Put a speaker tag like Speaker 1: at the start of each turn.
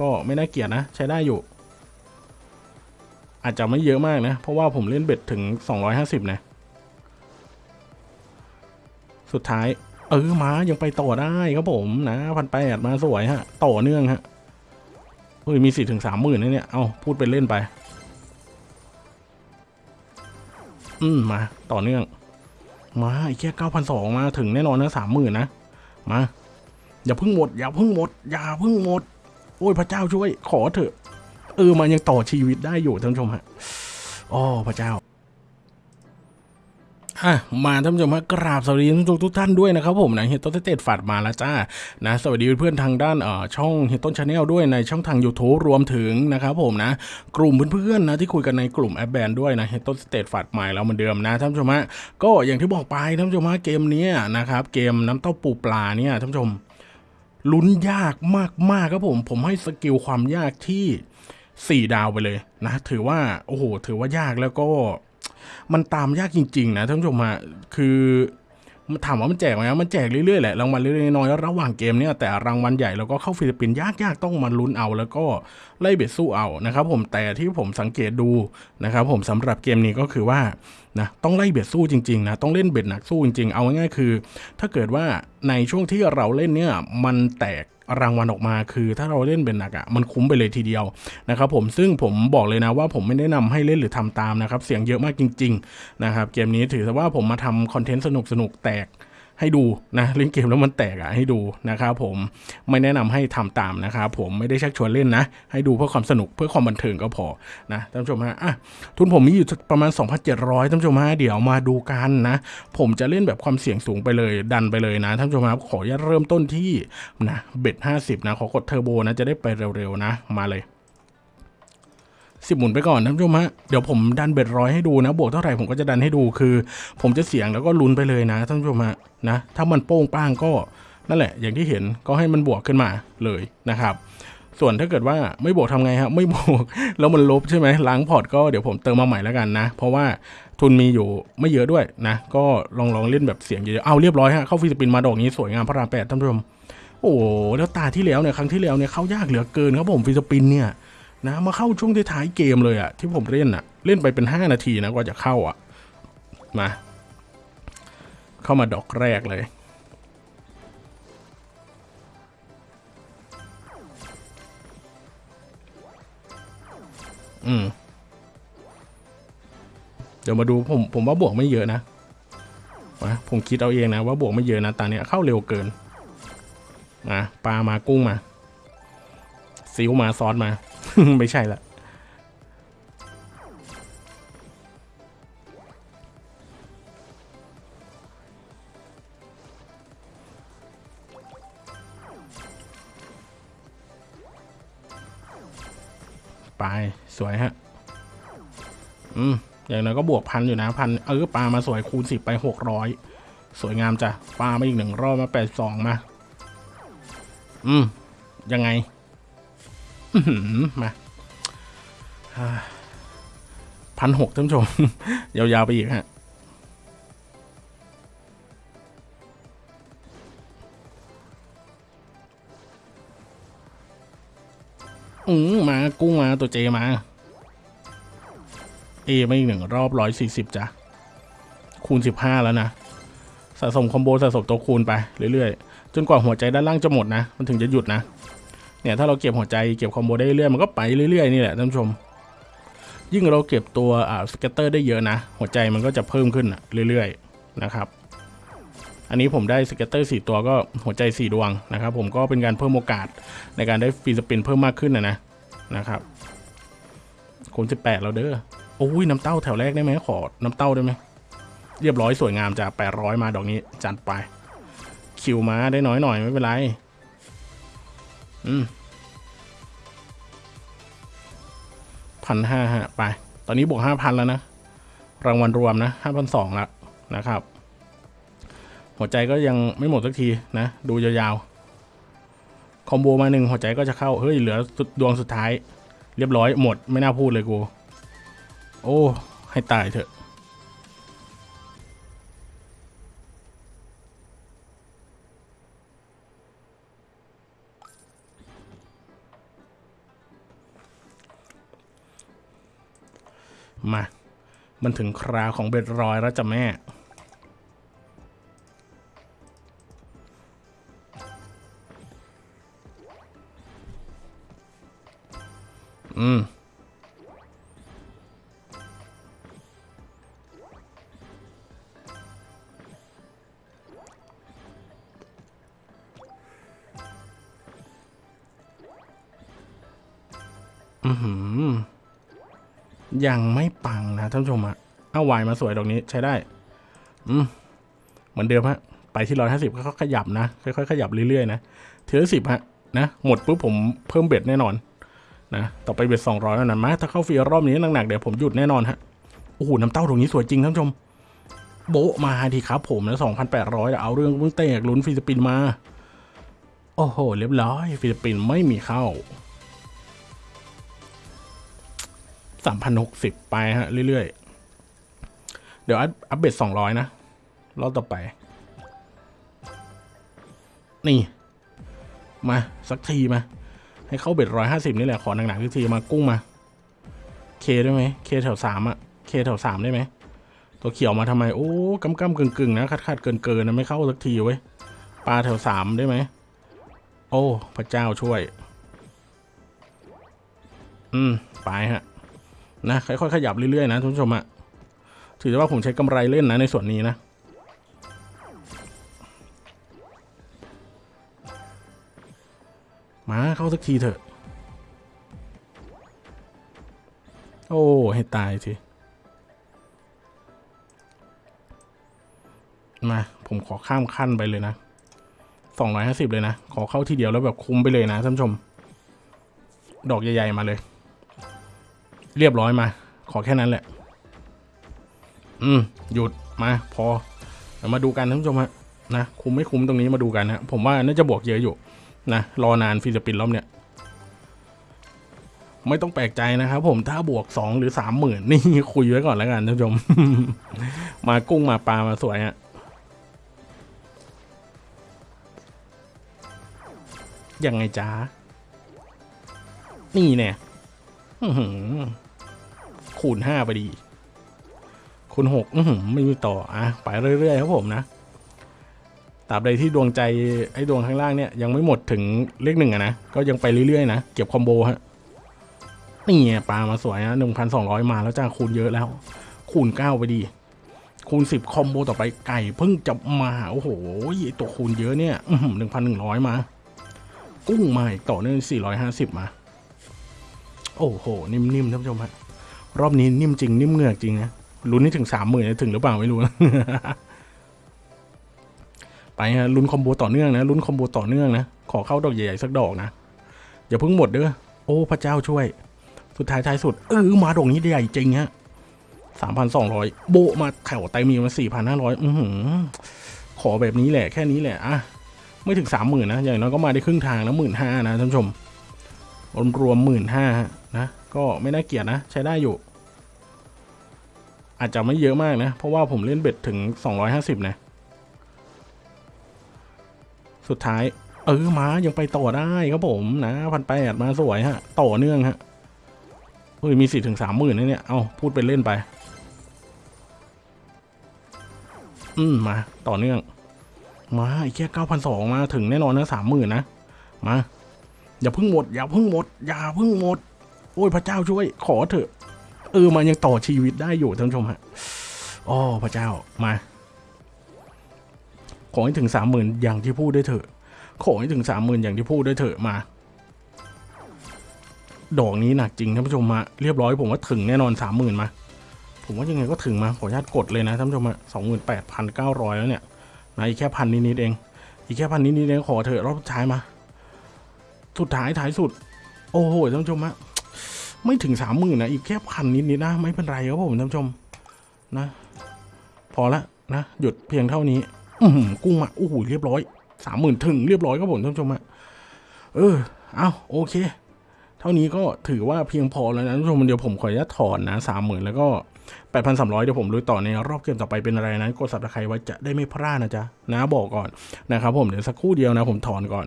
Speaker 1: ก็ไม่น่าเกลียดนะ ใช้ได้อยู่ อาจจะไม่เยอะมากนะ เพราะว่าผมเล่นเบ็ดถึง 250 นะ สุดท้าย เออมายังไปต่อได้ครับผมนะพันแปดมาสวยฮะ ต่อเนื่องฮะเฮ้ยมีสี่ถึงสามหมื่นนะเนี่ย เอาพูดไปเล่นไป อืม มาต่อเนื่อง มาไอ้แค่เก้าพันสองมาถึงแน่นอนนะสามหมื่นนะ มา อย่าพิ่งหมด อย่าพิ่งหมด อย่าพิ่งหมด โอ้ยพระเจ้าช่วย ขอเถอะ เออมันยังต่อชีวิตได้อยู่ท่านผู้ชมฮะอ๋อพระเจ้าอะมาท่านผู้ชมฮะกราบสวัสดีทุกทุกท่านด้วยนะครับผมนะเฮตต้นเตตฝาดมาแล้วจ้านะสวัสดีเพื่อนทางด้านเอ่อช่องเฮตต้น channel ด้วยในช่องทาง YouTube รวมถึงนะครับผมนะ กลุ่มเพื่อนๆนะที่คุยกันในกลุ่มแอปแบนด้วยนะเฮตต้นเตตฝาดใหม่แล้วเหมือนเดิมนะท่านผู้ชมฮะก็อย่างที่บอกไปท่านผู้ชมฮะเกมนี้นะครับเกมน้ำเต้าปูปลาเนี่ยท่านผู้ชม ลุ้นยากมากๆครับผม ผมให้ skill ความยากที่ 4 ดาวไปเลยนะ ถือว่าโอ้โห ถือว่ายากแล้วก็ มันตามยากจริง ๆ นะท่านผู้ชมฮะคือ มันถามว่ามันแจกไหมมันแจกเรื่อยๆแหละรางวัลเล็กๆน้อยๆระหว่างเกมเนี่ยแต่รางวัลใหญ่แล้วก็เข้า free spin ยากๆต้องมาลุ้นเอาแล้วก็ไล่ bet สู้เอานะครับผมแต่ที่ผมสังเกตดูนะครับผมสำหรับเกมนี้ก็คือว่านะต้องไล่เบ็ดสู้จริงๆนะต้องเล่นเบ็ดหนักสู้จริงๆ เอาง่ายๆคือ ถ้าเกิดว่าในช่วงที่เราเล่นเนี่ยมันแตก รางวัลออกมา คือถ้าเราเล่นเป็นหนักอะ่ะมันคุ้มไปเลยทีเดียวนะครับผมซึ่งผมบอกเลยนะว่าผมไม่แนะนำให้เล่นหรือทำตามนะครับเสียงเยอะมากจริง ๆ นะครับเกมนี้ถือว่าผมมาทำคอนเทนต์สนุกๆแตก ให้ดูนะเล่นเกมแล้วมันแตกอะ่ะให้ดูนะครับผมไม่แนะนำให้ทำตามนะครับผมไม่ได้ชักชวนเล่นนะ ให้ดูเพื่อความสนุกเพื่อความบันเทิงก็พอนะท่านผู้ชมฮะอะทุนผมมีอยู่ประมาณ 2,700ท่านผู้ชมฮะเดี๋ยวมาดูกันนะ ผมจะเล่นแบบความเสี่ยงสูงไปเลยดันไปเลยนะท่านผู้ชมครับขออนุญาตเริ่มต้นที่นะเบ็ดห้าสิบนะขอกดเทอร์โบนะจะได้ไปเร็วๆนะมาเลย สิบหมุนไปก่อนท่านผู้ชมฮะเดี๋ยวผมดันเบ็ดร้อยให้ดูนะ บวกเท่าไหร่ผมก็จะดันให้ดูคือ ผมจะเสี่ยงแล้วก็ลุ้นไปเลยนะท่านผู้ชมฮะนะถ้ามันโป้งป้างก็นั่นแหละ อย่างที่เห็นก็ให้มันบวกขึ้นมาเลยนะครับ ส่วนถ้าเกิดว่าไม่บวกทำไงฮะไม่บวกแล้วมันลบใช่ไหมล้างพอร์ตก็เดี๋ยวผมเติมมาใหม่แล้วกันนะ เพราะว่าทุนมีอยู่ไม่เยอะด้วยนะ ก็ลองลองเล่นแบบเสี่ยงเยอะๆเอาเรียบร้อยฮะเข้า free spin มาดอกนี้สวยงามพระรามแปดท่านผู้ชมโอ้โหแล้วตาที่แล้วเนี่ยครั้งที่แล้วเนี่ยเข้ายากเหลือเกินครับผม free spin เนี่ย นะมาเข้าช่วงท้ายเกมเลยอะที่ผมเล่นอะเล่นไปเป็น 5 นาทีนะกว่าจะเข้าอะมาเข้ามาดอกแรกเลยอืมเดี๋ยวมาดูผมผมว่าบวกไม่เยอะนะมาผมคิดเอาเองนะว่าบวกไม่เยอะนะตอนนี้ยเข้าเร็วเกินมาปลามากุ้งมาซิวมาซอสมา ไม่ใช่ละไป สวยฮะ อืม อย่างน้อยก็บวกพันอยู่นะพันเออปลามาสวยคูณสิบไปหกร้อยสวยงามจ้ะปลามาอีกหนึ่งรอบมาแปดสองมา อืม ยังไง มาพันหกท่านผู้ชม ยาวๆไปอีกฮะอืมมา กุ้งมา ตัว J มา A มาอีกหนึ่งรอบร้อยสี่สิบจ้ะ คูณสิบห้าแล้วนะ สะสม combo สะสมตัวคูณไปเรื่อยๆ จนกว่าหัวใจด้านล่างจะหมดนะ มันถึงจะหยุดนะ เนี่ยถ้าเราเก็บหัวใจเก็บ combo ได้เรื่อยๆมันก็ไปเรื่อยๆนี่แหละท่านผู้ชม ยิ่งเราเก็บตัวอ่า scatter ได้เยอะนะ หัวใจมันก็จะเพิ่มขึ้นเรื่อยๆนะครับ อันนี้ผมได้ scatter สี่ตัวก็หัวใจสี่ดวงนะครับ ผมก็เป็นการเพิ่มโอกาสในการได้ฟรีสปินเพิ่มมากขึ้นนะนะนะครับคูณสิบแปดเราเด้อโอ้ยน้ำเต้าแถวแรกได้ไหมขอ น้ำเต้าได้ไหมเรียบร้อยสวยงามจากแปดร้อยมาดอกนี้จัดไป คิวมาได้น้อยหน่อยไม่เป็นไร อืมพันห้าฮะไป ตอนนี้บวกห้าพันแล้วนะ รางวัลรวมนะห้าพันสองละนะครับ หัวใจก็ยังไม่หมดสักทีนะ ดูยาวๆ คอมโบมาหนึ่งหัวใจก็จะเข้า เฮ้ย เหลือดดวงสุดท้าย เรียบร้อยหมดไม่น่าพูดเลยกู โอ้ ให้ตายเถอะ มา มันถึงคราวของเบ็ดรอยแล้วจ้ะแม่ อืม อือหือ ยังไม่ปังนะท่านผู้ชมอะเอาวายมาสวยดอกนี้ใช้ได้ อืมเหมือนเดิมฮะ ไปที่ร้อยห้าสิบค่อยๆขยับนะ ค่อยๆขยับเรื่อยๆนะทีละสิบฮะนะหมดปุ๊บผมเพิ่ม bet แน่นอนนะต่อไป bet สองร้อยแล้วนะมาถ้าเข้าฟรีรอบนี้หนักๆเดี๋ยวผมหยุดแน่นอนฮะโอ้โหน้ำเต้าตรงนี้สวยจริงท่านผู้ชม โบมาทีครับผมนะสองพันแปดร้อยเอาเรื่องเพิ่งเตะลุ้น free spin มา โอ้โห เรียบร้อยฟิลิปปินส์ไม่มีเข้า สามพันหกสิบไปฮะ เรื่อยๆ เดี๋ยวอัพอัปเดตสองร้อยนะ รอบต่อไป นี่ มา สักทีมา ให้เข้าเบ็ดร้อยห้าสิบนี่แหละ ขอหนักๆสักทีมากุ้งมา เคได้ไหม เคแถวสามอะเคแถวสามได้ไหม ตัวเขียวมาทำไม โอ้กำกำกึ่งกึ่งๆนะคัดคัดเกินเกินๆนะ ไม่เข้าสักทีเว้ย ปลาแถวสามได้ไหม โอ้ พระเจ้าช่วย อืม ไปฮะ นะค่อยๆขยับเรื่อยๆนะทุกผู้ชมอะถือว่าผมใช้กำไรเล่นนะในส่วนนี้นะมาเข้าสักทีเถอะ โอ้ ให้ตายทีมา ผมขอข้ามขั้นไปเลยนะ สองร้อยห้าสิบเลยนะ ขอเข้าทีเดียวแล้วแบบคุ้มไปเลยนะท่านผู้ชม ดอกใหญ่ ๆ มาเลย เรียบร้อยมา ขอแค่นั้นแหละ อืม หยุดมาพอมาดูกันท่านผู้ชมฮะนะคุ้มไม่คุ้มตรงนี้มาดูกันฮะผมว่าน่าจะบวกเยอะอยู่นะรอนานฟิลิปปินส์รอบเนี้ยไม่ต้องแปลกใจนะครับผมถ้าบวกสองหรือสามหมื่นนี่คุยไว้ก่อนแล้วกันท่านผู้ชม มากุ้งมาปลามาสวยฮะยังไงจ้านี่เนี่ย คูณห้าไปดี คูณหกอื้อหือไม่มีต่ออะไปเรื่อยๆครับผมนะตราบใดที่ดวงใจไอ้ดวงข้างล่างเนี่ยยังไม่หมดถึงเลขหนึ่งอะนะ ก็ยังไปเรื่อยๆนะเก็บคอมโบฮะนี่ปลามาสวยนะหนึ่งพันสองร้อยมาแล้วจ้าคูณเยอะแล้ว คูณเก้าไปดี คูณสิบคอมโบต่อไปไก่เพิ่งจะมาโอ้โหไอตัวคูณเยอะเนี่ยหนึ่งพันหนึ่งร้อยมา กุ้งมาอีกต่อเนื่องสี่ร้อยห้าสิบมา โอ้โห นิ่มๆท่านผู้ชมฮะ รอบนี้นิ่มจริงนิ่มเหงือกจริงนะลุ้นให้ถึงสามหมื่นถึงหรือเปล่าไม่รู้นะไปฮะลุ้นคอมโบต่อเนื่องนะลุ้นคอมโบต่อเนื่องนะขอเข้าดอกใหญ่ๆสักดอกนะอย่าเพิ่งหมดเด้อโอ้พระเจ้าช่วย สุดท้ายท้ายสุดเออมาดอกนี้ใหญ่จริงฮะสามพันสองร้อยโบมาแถวไตมีมาสี่พันห้าร้อยอือหือขอแบบนี้แหละแค่นี้แหละอะไม่ถึงสามหมื่นนะอย่างน้อยก็มาได้ครึ่งทางนะหมื่นห้านะท่านผู้ชมรวมรวมหมื่นห้า นะ ก็ไม่น่าเกลียดนะ ใช้ได้อยู่ อาจจะไม่เยอะมากนะ เพราะว่าผมเล่นเบ็ดถึงสองร้อยห้าสิบนะ สุดท้าย เออมายังไปต่อได้ครับผมนะพันแปดมาสวยฮะ ต่อเนื่องฮะเฮ้ยมีสี่ถึงสามหมื่นนะเนี่ย เอาพูดไปเล่นไป อืมมา ต่อเนื่อง มาอีกแค่เก้าพันสองมาถึงแน่นอนนะสามหมื่นนะ มา อย่าพิ่งหมด อย่าพิ่งหมด อย่าพิ่งหมด อ้ยพระเจ้าช่วย ขอเถอะ เออมันยังต่อชีวิตได้อยู่ท่านผู้ชมฮะอ๋อพระเจ้ามา ขอให้ถึงสามหมื่นอย่างที่พูดได้เถอะ ขอให้ถึงสามหมื่นอย่างที่พูดได้เถอะมา ดอกนี้หนักจริงท่านผู้ชมมาเรียบร้อยผมว่าถึงแน่นอนสามหมื่นมา ผมว่ายังไงก็ถึงมาขออนุญาตกดเลยนะท่านผู้ชมฮะสองหมื่นแปดพันเก้าร้อยแล้วเนี่ยนะอีกแค่พันนิดๆเอง อีกแค่พันนิดๆเองขอเถอะรอบท้ายมา สุดท้ายท้ายสุด โอ้โหท่านผู้ชมฮะ ไม่ถึงสามหมื่นนะอีกแค่พันนิดๆนะไม่เป็นไรครับผมท่านผู้ชมนะ พอละนะหยุดเพียงเท่านี้ อืกุ้งมาโอ้โหเรียบร้อยสามหมื่นถึงเรียบร้อยครับผมท่านผู้ชมฮะเออเอาโอเค เท่านี้ก็ถือว่าเพียงพอแล้วนะท่านผู้ชมเดี๋ยวผมขออนุญาตถอนนะสามหมื่นแล้วก็แปดพันสามร้อยเดี๋ยวผมลุยต่อในรอบเกมต่อไปเป็นอะไรนะกดสับตะไคร้ไว้จะได้ไม่พลาดนะจ๊ะนะบอกก่อนนะครับผมเดี๋ยวสักครู่เดียวนะผมถอนก่อน